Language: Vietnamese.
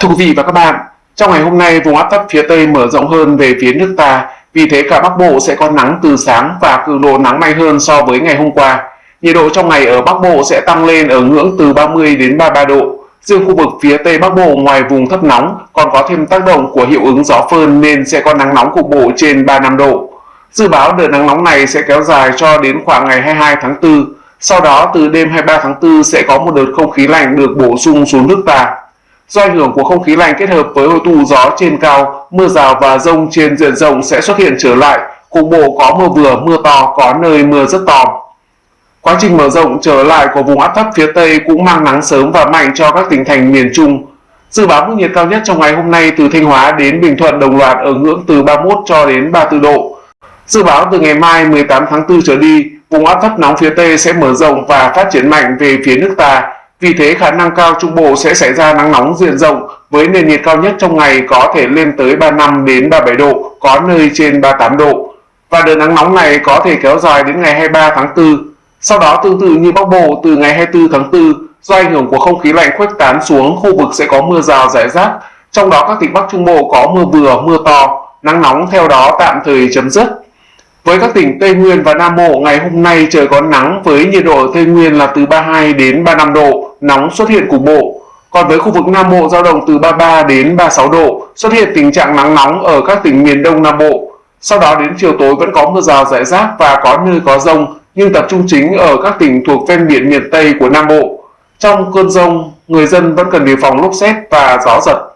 Thưa quý vị và các bạn, trong ngày hôm nay vùng áp thấp phía Tây mở rộng hơn về phía nước ta, vì thế cả Bắc Bộ sẽ có nắng từ sáng và cường độ nắng mạnh hơn so với ngày hôm qua. Nhiệt độ trong ngày ở Bắc Bộ sẽ tăng lên ở ngưỡng từ 30 đến 33 độ. Riêng khu vực phía Tây Bắc Bộ ngoài vùng thấp nóng còn có thêm tác động của hiệu ứng gió phơn nên sẽ có nắng nóng cục bộ trên 35 độ. Dự báo đợt nắng nóng này sẽ kéo dài cho đến khoảng ngày 22 tháng 4. Sau đó từ đêm 23 tháng 4 sẽ có một đợt không khí lạnh được bổ sung xuống nước ta. Do ảnh hưởng của không khí lạnh kết hợp với hội tụ gió trên cao, mưa rào và rông trên diện rộng sẽ xuất hiện trở lại, cục bộ có mưa vừa, mưa to, có nơi mưa rất to. Quá trình mở rộng trở lại của vùng áp thấp phía Tây cũng mang nắng sớm và mạnh cho các tỉnh thành miền Trung. Dự báo mức nhiệt cao nhất trong ngày hôm nay từ Thanh Hóa đến Bình Thuận đồng loạt ở ngưỡng từ 31 cho đến 34 độ. Dự báo từ ngày mai 18 tháng 4 trở đi, vùng áp thấp nóng phía Tây sẽ mở rộng và phát triển mạnh về phía nước ta, vì thế khả năng cao Trung Bộ sẽ xảy ra nắng nóng diện rộng với nền nhiệt cao nhất trong ngày có thể lên tới 35 đến 37 độ, có nơi trên 38 độ. Và đợt nắng nóng này có thể kéo dài đến ngày 23 tháng 4. Sau đó tương tự như Bắc Bộ từ ngày 24 tháng 4, do ảnh hưởng của không khí lạnh khuếch tán xuống, khu vực sẽ có mưa rào rải rác. Trong đó các tỉnh Bắc Trung Bộ có mưa vừa, mưa to, nắng nóng theo đó tạm thời chấm dứt. Với các tỉnh Tây Nguyên và Nam Bộ, ngày hôm nay trời có nắng với nhiệt độ ở Tây Nguyên là từ 32 đến 35 độ, nóng xuất hiện cục bộ. Còn với khu vực Nam Bộ dao động từ 33 đến 36 độ, xuất hiện tình trạng nắng nóng ở các tỉnh miền Đông Nam Bộ. Sau đó đến chiều tối vẫn có mưa rào rải rác và có nơi có rông, nhưng tập trung chính ở các tỉnh thuộc ven biển miền Tây của Nam Bộ. Trong cơn rông, người dân vẫn cần đề phòng lốc xét và gió giật.